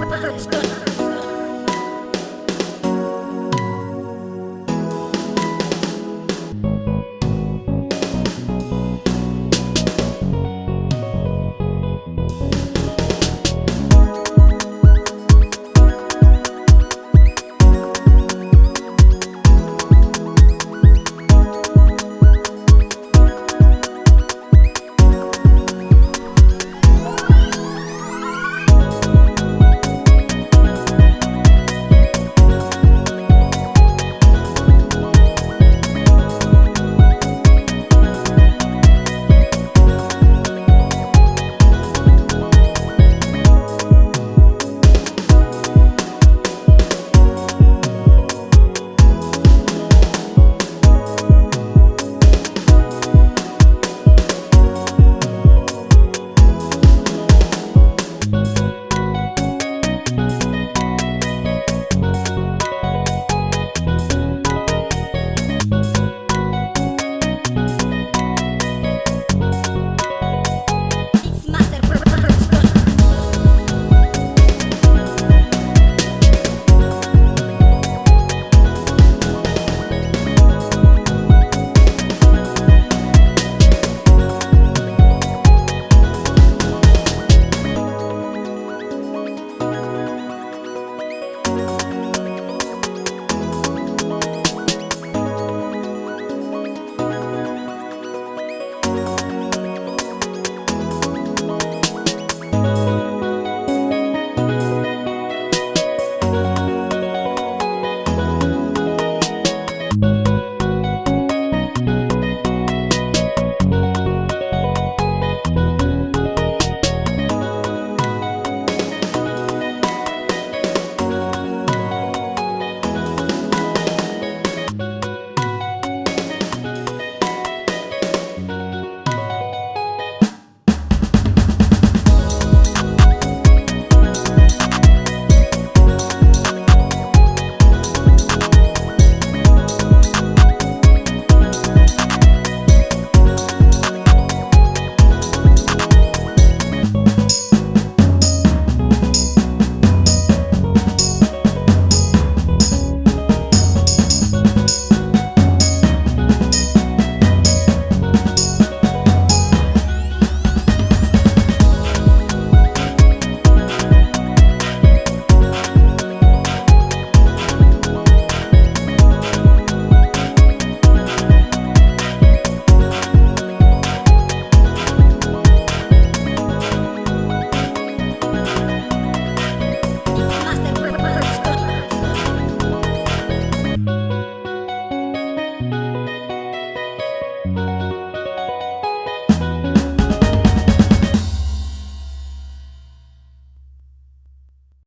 Birthday.